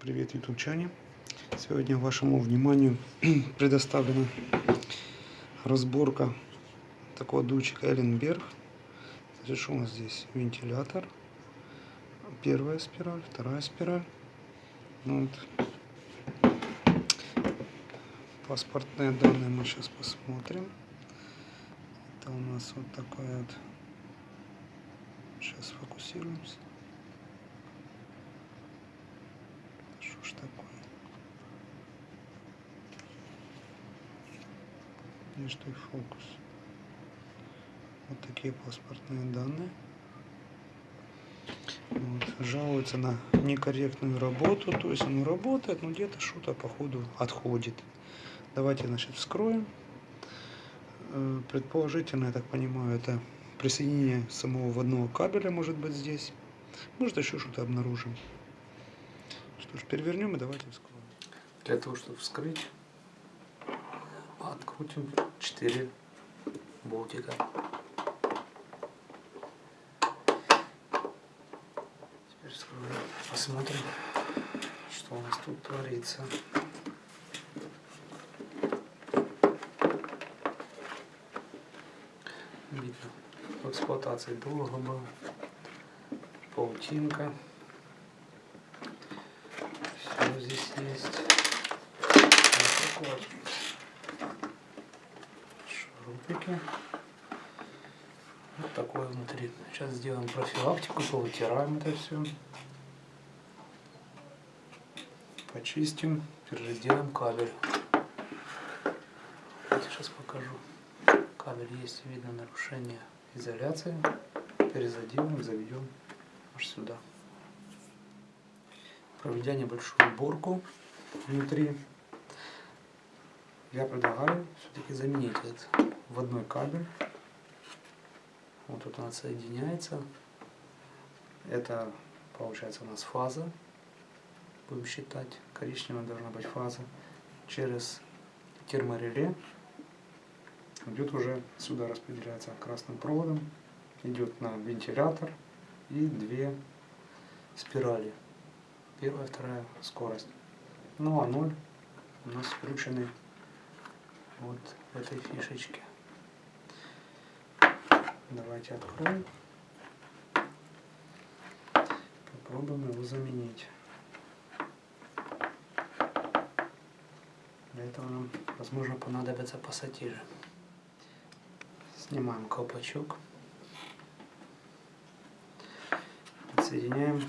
Привет, ютубчане! Сегодня вашему вниманию предоставлена разборка такого дучика Элленберг. Значит, у нас здесь? Вентилятор. Первая спираль, вторая спираль. Ну Вот. Паспортные данные мы сейчас посмотрим. Это у нас вот такая вот. Сейчас фокусируемся. Что ж такое? И фокус? Вот такие паспортные данные. Вот. Жалуются на некорректную работу, то есть оно работает, но где-то что-то походу отходит. Давайте, значит, вскроем. Э, предположительно, я так понимаю, это присоединение самого водного кабеля может быть здесь. Может еще что-то обнаружим. Что ж, перевернем и давайте вскроем. Для того, чтобы вскрыть, открутим 4 болтика. Теперь вскроем, посмотрим, что у нас тут творится. Видно, в эксплуатации долго был, паутинка. Все здесь есть. Вот такой вот такое внутри. Сейчас сделаем профилактику, повытираем это все. Почистим, теперь кабель. Вот сейчас покажу. Кабель есть, видно нарушение изоляции. Перезаделаем, заведем аж сюда. Проведя небольшую уборку внутри, я предлагаю все-таки заменить этот водной кабель. Вот тут он соединяется. Это получается у нас фаза. Будем считать. Коричневая должна быть фаза. Через термореле идет уже сюда распределяется красным проводом. Идет на вентилятор и две спирали. Первая, вторая скорость. Ну а ноль у нас включены вот этой фишечке. Давайте откроем. Попробуем его заменить. Для этого нам, возможно, понадобятся пассатижи. Снимаем колпачок. Подсоединяем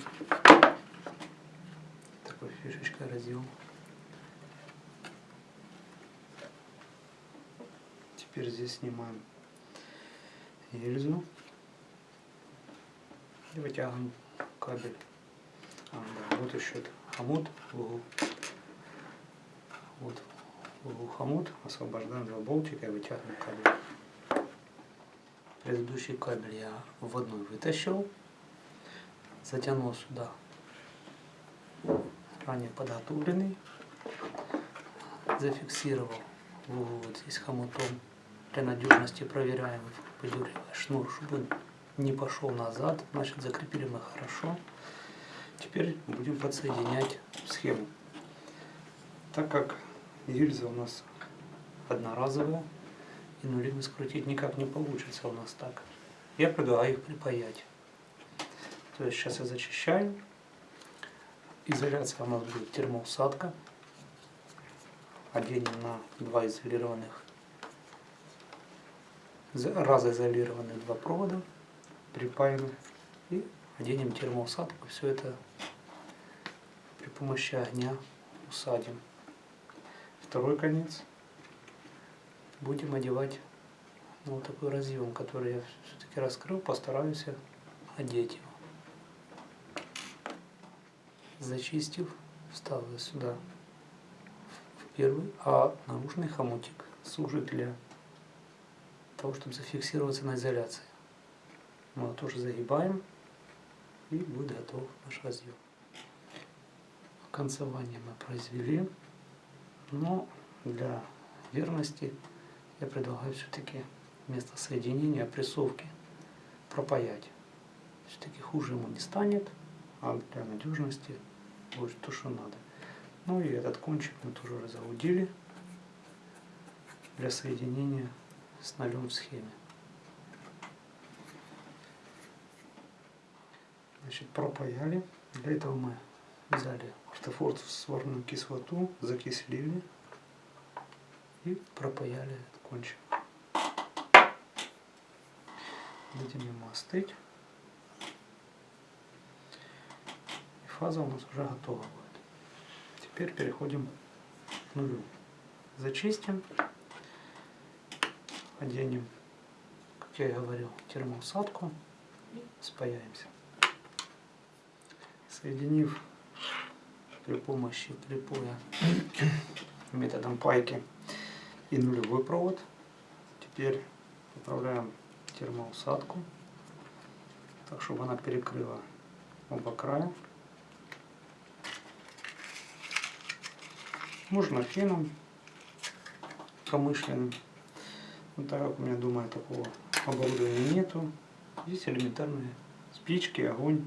такой фишечкой разъем. Теперь здесь снимаем гильзу и вытягиваем кабель. А, вот еще хомут в углу. Вот в углу хомут, освобождаем два болтика и вытягиваем кабель. Предыдущий кабель я вводной вытащил, затянул сюда ранее подготовленный, зафиксировал в углу вот здесь хомутом для надежности проверяем шнур, чтобы он не пошел назад. Значит, закрепили мы хорошо. Теперь будем подсоединять схему. Так как гильза у нас одноразовая, и нули мы скрутить никак не получится у нас так. Я предлагаю их припаять. То есть сейчас я зачищаю. Изоляция у нас будет термоусадка. Оденем на два изолированных разоизолированы два провода, припаяны и оденем термоусадку. Все это при помощи огня усадим. Второй конец будем одевать на вот такой разъем, который я все-таки раскрыл, постараюсь одеть его. Зачистив, вставлю сюда в первый, а наружный хомутик служит для того, чтобы зафиксироваться на изоляции. Мы тоже загибаем и будет готов наш разъем. Концевание мы произвели, но для верности я предлагаю все-таки вместо соединения прессовки пропаять. Все-таки хуже ему не станет, а для надежности будет то, что надо. Ну и этот кончик мы тоже разгрудили для соединения с нолем в схеме. Значит, пропаяли. Для этого мы взяли ортофорд сварную кислоту, закислили и пропаяли этот кончик. Дадим ему остыть. И фаза у нас уже готова будет. Теперь переходим к нулю. Зачистим. Оденем, как я и говорил, термоусадку и спаяемся. Соединив при помощи припоя методом пайки и нулевой провод, теперь поправляем термоусадку, так чтобы она перекрыла оба края. Можно феном промышленным. Но так как у меня дома такого оборудования нету, здесь элементарные спички, огонь,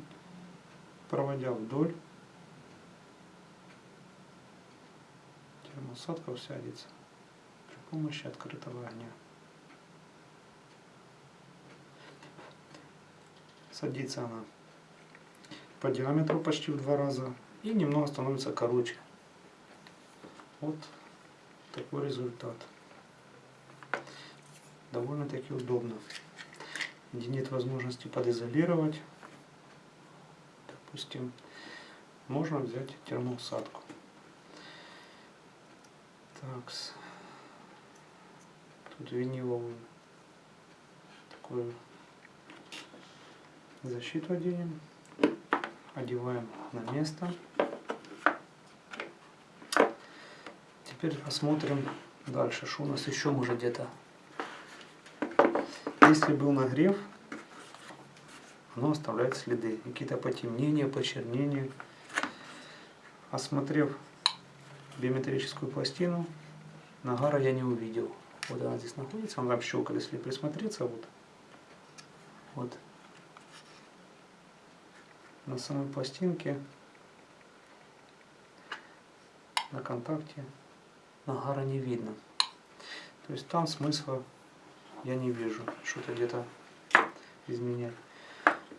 проводя вдоль, термосадка сядется при помощи открытого огня. Садится она по диаметру почти в два раза и немного становится короче. Вот такой результат. Довольно-таки удобно. Где нет возможности подизолировать, допустим, можно взять термоусадку. Так, тут виниловую такую защиту оденем, одеваем на место. Теперь посмотрим дальше, что у нас еще может где-то. Если был нагрев, оно оставляет следы, какие-то потемнения, почернения. Осмотрев биометрическую пластину, нагара я не увидел. Вот она здесь находится, она там щелкает, если присмотреться, вот. Вот. На самой пластинке, на контакте нагара не видно. То есть там смысла я не вижу, что-то где-то изменять.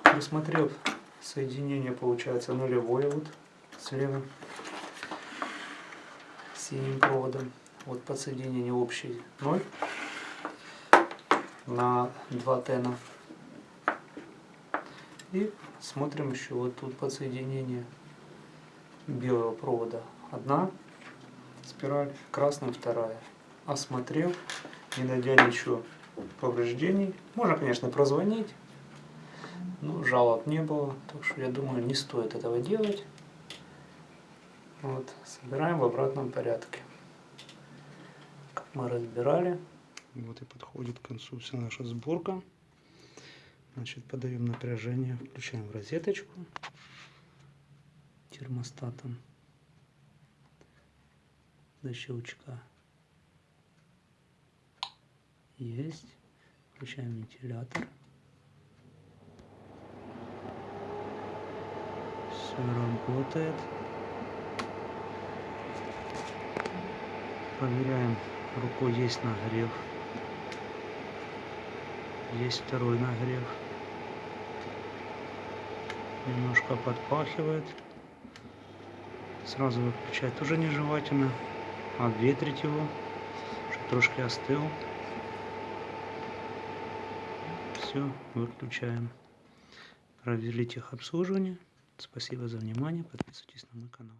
Присмотрев соединение, получается нулевое вот с левым синим проводом. Вот подсоединение общий 0 на 2 тена. И смотрим еще вот тут подсоединение белого провода. Одна спираль, красным вторая. Осмотрел, не найдя ничего повреждений. Можно, конечно, прозвонить, но жалоб не было. Так что я думаю, не стоит этого делать. Вот, собираем в обратном порядке. Как мы разбирали. Вот и подходит к концу вся наша сборка. Значит, подаем напряжение, включаем в розеточку термостатом до щелчка. Есть. Включаем вентилятор. Все работает. Проверяем, рукой есть нагрев. Есть второй нагрев. Немножко подпахивает. Сразу выключать тоже нежелательно. Обветрить его, чтобы трошки остыл. Все, выключаем. Провели техобслуживание. Спасибо за внимание. Подписывайтесь на мой канал.